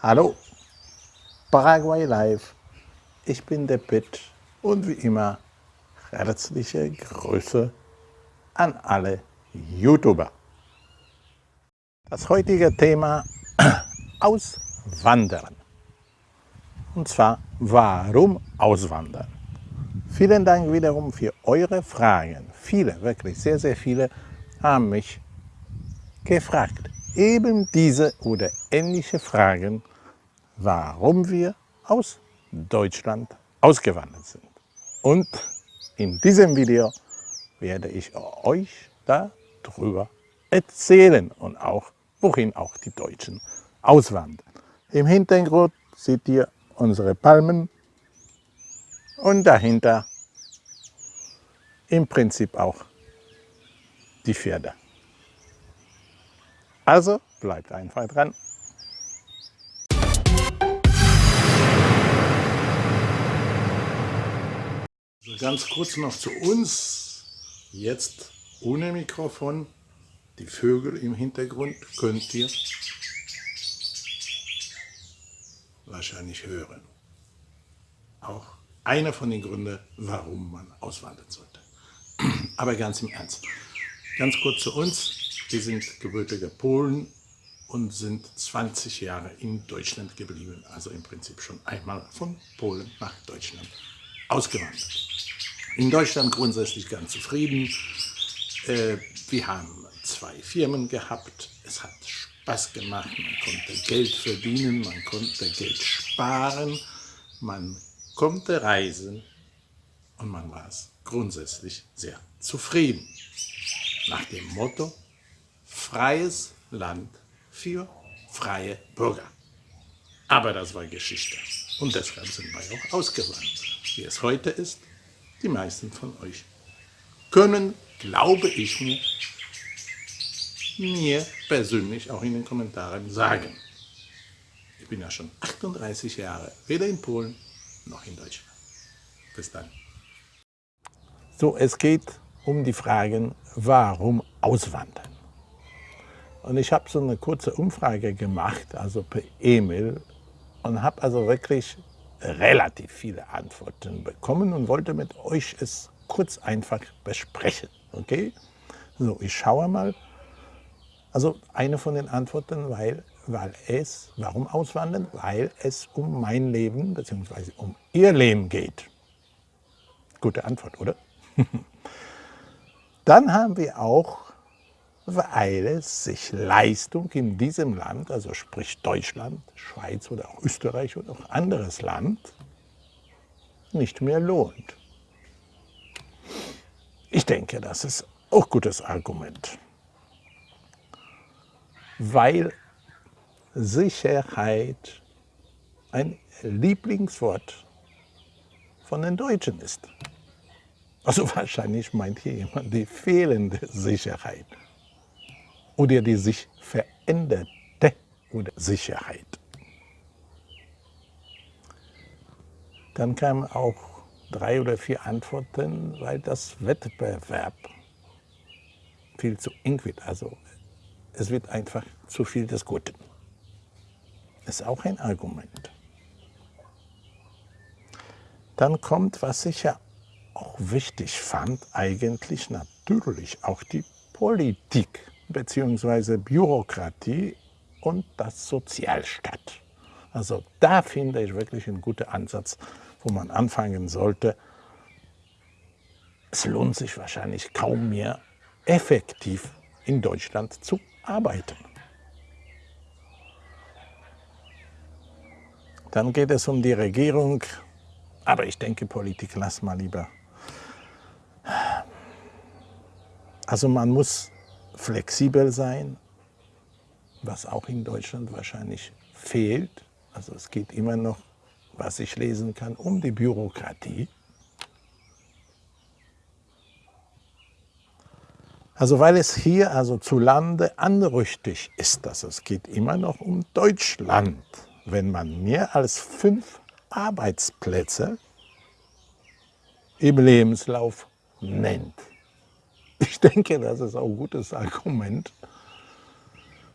Hallo, Paraguay Live, ich bin der Pitt und wie immer herzliche Grüße an alle YouTuber. Das heutige Thema Auswandern. Und zwar, warum auswandern? Vielen Dank wiederum für eure Fragen. Viele, wirklich sehr, sehr viele haben mich gefragt eben diese oder ähnliche Fragen, warum wir aus Deutschland ausgewandert sind. Und in diesem Video werde ich euch darüber erzählen und auch, wohin auch die Deutschen auswandern. Im Hintergrund seht ihr unsere Palmen und dahinter im Prinzip auch die Pferde. Also bleibt einfach dran. Also ganz kurz noch zu uns. Jetzt ohne Mikrofon. Die Vögel im Hintergrund könnt ihr wahrscheinlich hören. Auch einer von den Gründen, warum man auswandern sollte. Aber ganz im Ernst. Ganz kurz zu uns. Wir sind gebürtige Polen und sind 20 Jahre in Deutschland geblieben, also im Prinzip schon einmal von Polen nach Deutschland ausgewandert. In Deutschland grundsätzlich ganz zufrieden. Äh, wir haben zwei Firmen gehabt, es hat Spaß gemacht, man konnte Geld verdienen, man konnte Geld sparen, man konnte reisen und man war grundsätzlich sehr zufrieden. Nach dem Motto, freies Land für freie Bürger. Aber das war Geschichte. Und deshalb sind wir auch ausgewandert. Wie es heute ist, die meisten von euch können, glaube ich mir, mir persönlich auch in den Kommentaren sagen. Ich bin ja schon 38 Jahre, weder in Polen noch in Deutschland. Bis dann. So, es geht um die Fragen, warum auswandern? Und ich habe so eine kurze Umfrage gemacht, also per E-Mail, und habe also wirklich relativ viele Antworten bekommen und wollte mit euch es kurz einfach besprechen. Okay? So, ich schaue mal. Also eine von den Antworten, weil, weil es, warum auswandern? Weil es um mein Leben bzw. um ihr Leben geht. Gute Antwort, oder? Dann haben wir auch weil es sich Leistung in diesem Land, also sprich Deutschland, Schweiz oder auch Österreich oder auch anderes Land, nicht mehr lohnt. Ich denke, das ist auch ein gutes Argument, weil Sicherheit ein Lieblingswort von den Deutschen ist. Also wahrscheinlich meint hier jemand die fehlende Sicherheit oder die sich veränderte oder Sicherheit. Dann kamen auch drei oder vier Antworten, weil das Wettbewerb viel zu eng wird. Also es wird einfach zu viel des Guten. Ist auch ein Argument. Dann kommt, was ich ja auch wichtig fand, eigentlich natürlich auch die Politik bzw. Bürokratie und das Sozialstaat. Also da finde ich wirklich einen guten Ansatz, wo man anfangen sollte. Es lohnt sich wahrscheinlich kaum mehr, effektiv in Deutschland zu arbeiten. Dann geht es um die Regierung, aber ich denke, Politik lass mal lieber. Also man muss flexibel sein, was auch in Deutschland wahrscheinlich fehlt. Also es geht immer noch, was ich lesen kann, um die Bürokratie. Also weil es hier also zu Lande anrüchtig ist, dass es geht immer noch um Deutschland. Wenn man mehr als fünf Arbeitsplätze im Lebenslauf nennt. Ich denke, das ist auch ein gutes Argument,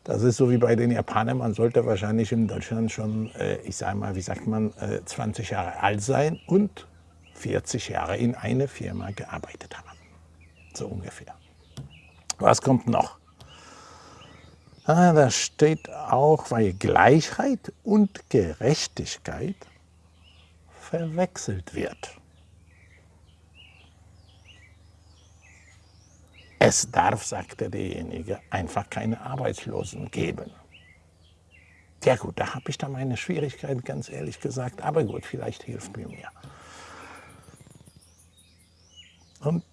Das ist so wie bei den Japanern, man sollte wahrscheinlich in Deutschland schon, äh, ich sage mal, wie sagt man, 20 äh, Jahre alt sein und 40 Jahre in einer Firma gearbeitet haben. So ungefähr. Was kommt noch? Ah, da steht auch, weil Gleichheit und Gerechtigkeit verwechselt wird. Es darf, sagte derjenige, einfach keine Arbeitslosen geben. Ja gut, da habe ich dann meine Schwierigkeiten, ganz ehrlich gesagt. Aber gut, vielleicht hilft mir mehr. Und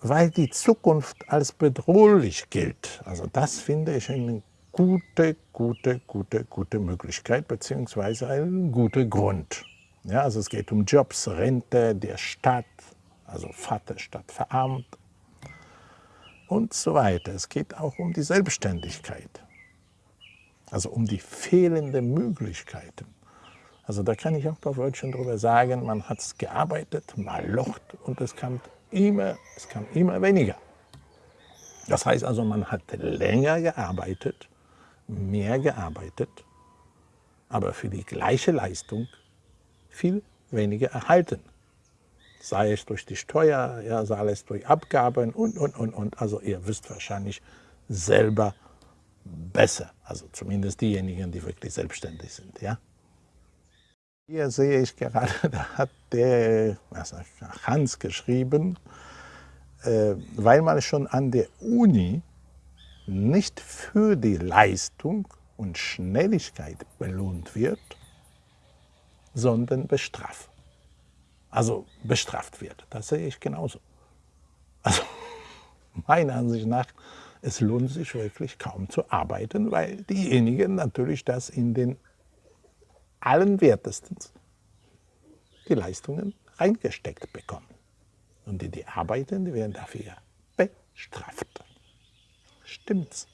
weil die Zukunft als bedrohlich gilt, also das finde ich eine gute, gute, gute, gute Möglichkeit, beziehungsweise ein guter Grund. Ja, also es geht um Jobs, Rente der Stadt, also Vater statt verarmt, und so weiter. Es geht auch um die Selbstständigkeit, also um die fehlenden Möglichkeiten. Also da kann ich auch ein paar Wörtchen drüber sagen, man hat es gearbeitet, mal locht und es kam, immer, es kam immer weniger. Das heißt also, man hat länger gearbeitet, mehr gearbeitet, aber für die gleiche Leistung viel weniger erhalten sei es durch die Steuer, ja, sei es durch Abgaben und, und, und, und. Also ihr wisst wahrscheinlich selber besser, also zumindest diejenigen, die wirklich selbstständig sind. Ja? Hier sehe ich gerade, da hat der Hans geschrieben, äh, weil man schon an der Uni nicht für die Leistung und Schnelligkeit belohnt wird, sondern bestraft also bestraft wird. Das sehe ich genauso. Also meiner Ansicht nach, es lohnt sich wirklich kaum zu arbeiten, weil diejenigen natürlich das in den allen wertesten die Leistungen reingesteckt bekommen. Und die, die arbeiten, die werden dafür bestraft. Stimmt's?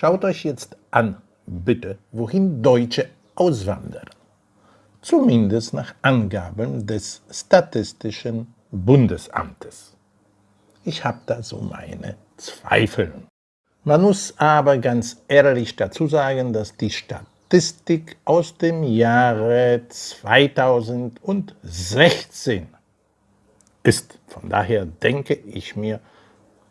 Schaut euch jetzt an, bitte, wohin Deutsche auswandern. Zumindest nach Angaben des Statistischen Bundesamtes. Ich habe da so meine Zweifel. Man muss aber ganz ehrlich dazu sagen, dass die Statistik aus dem Jahre 2016 ist. Von daher denke ich mir,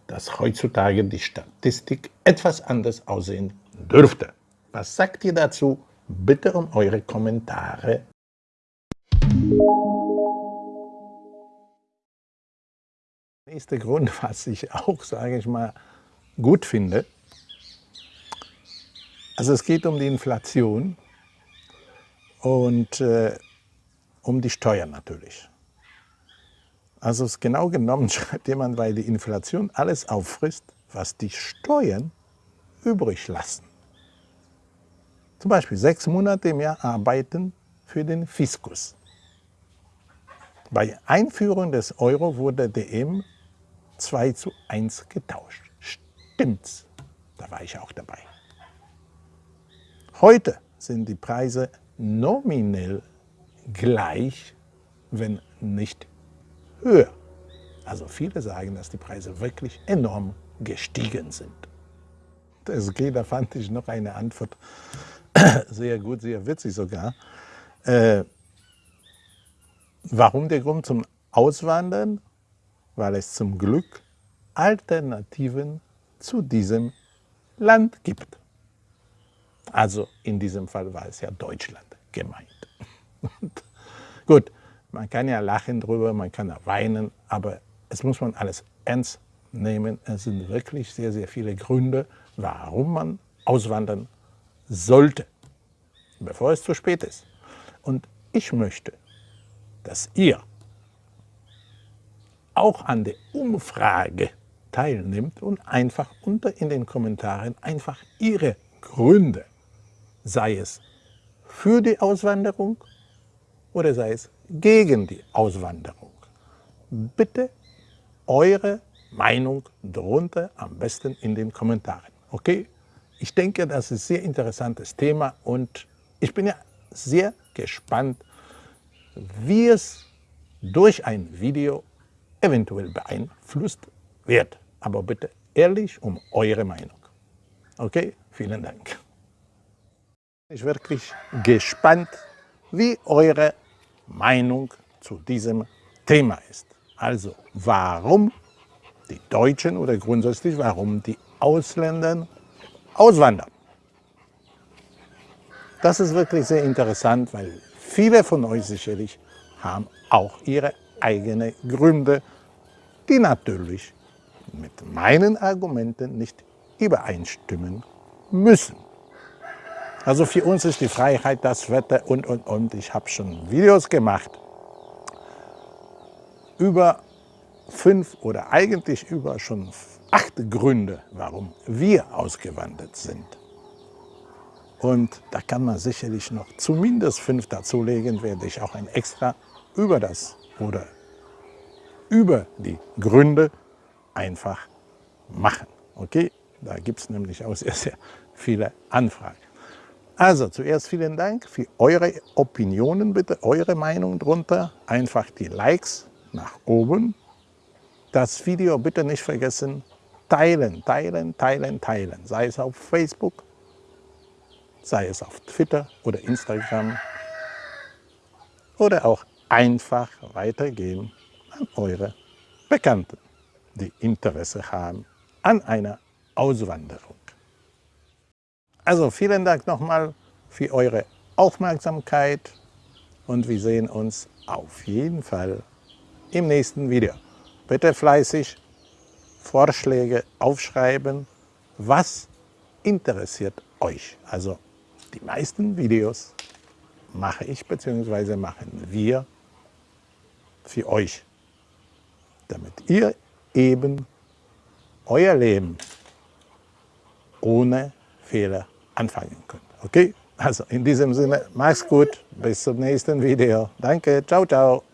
dass heutzutage die Statistik etwas anders aussehen dürfte. Was sagt ihr dazu? Bitte um eure Kommentare. Nächster Grund, was ich auch, sage ich mal, gut finde, also es geht um die Inflation und äh, um die Steuern natürlich. Also genau genommen schreibt jemand, weil die Inflation alles auffrisst, was die Steuern übrig lassen. Zum Beispiel sechs Monate im Jahr arbeiten für den Fiskus. Bei Einführung des Euro wurde der M 2 zu 1 getauscht. Stimmt's? Da war ich auch dabei. Heute sind die Preise nominell gleich, wenn nicht höher. Also viele sagen, dass die Preise wirklich enorm gestiegen sind. Das geht, da fand ich noch eine Antwort sehr gut, sehr witzig sogar. Äh, warum der Grund zum Auswandern? Weil es zum Glück Alternativen zu diesem Land gibt. Also in diesem Fall war es ja Deutschland gemeint. gut, man kann ja lachen drüber, man kann ja weinen, aber es muss man alles ernst nehmen. Es sind wirklich sehr, sehr viele Gründe, warum man auswandern sollte, bevor es zu spät ist. Und ich möchte, dass ihr auch an der Umfrage teilnimmt und einfach unter in den Kommentaren einfach ihre Gründe, sei es für die Auswanderung oder sei es gegen die Auswanderung. Bitte eure Meinung darunter, am besten in den Kommentaren. Okay? Ich denke, das ist ein sehr interessantes Thema und ich bin ja sehr gespannt, wie es durch ein Video eventuell beeinflusst wird. Aber bitte ehrlich um eure Meinung. Okay, vielen Dank. Ich bin wirklich gespannt, wie eure Meinung zu diesem Thema ist. Also, warum die Deutschen oder grundsätzlich warum die Ausländer auswandern. Das ist wirklich sehr interessant, weil viele von euch sicherlich haben auch ihre eigenen Gründe, die natürlich mit meinen Argumenten nicht übereinstimmen müssen. Also für uns ist die Freiheit das Wetter und, und, und. Ich habe schon Videos gemacht über fünf oder eigentlich über schon acht Gründe, warum wir ausgewandert sind. Und da kann man sicherlich noch zumindest fünf dazulegen, werde ich auch ein extra über das oder über die Gründe einfach machen. Okay, da gibt es nämlich auch sehr, sehr viele Anfragen. Also zuerst vielen Dank für eure Opinionen, bitte eure Meinung drunter. Einfach die Likes nach oben. Das Video bitte nicht vergessen, teilen, teilen, teilen, teilen. Sei es auf Facebook, sei es auf Twitter oder Instagram oder auch einfach weitergeben an eure Bekannten, die Interesse haben an einer Auswanderung. Also vielen Dank nochmal für eure Aufmerksamkeit und wir sehen uns auf jeden Fall im nächsten Video. Bitte fleißig Vorschläge aufschreiben, was interessiert euch. Also die meisten Videos mache ich bzw. machen wir für euch, damit ihr eben euer Leben ohne Fehler anfangen könnt. Okay? Also in diesem Sinne, mach's gut, bis zum nächsten Video. Danke, ciao, ciao.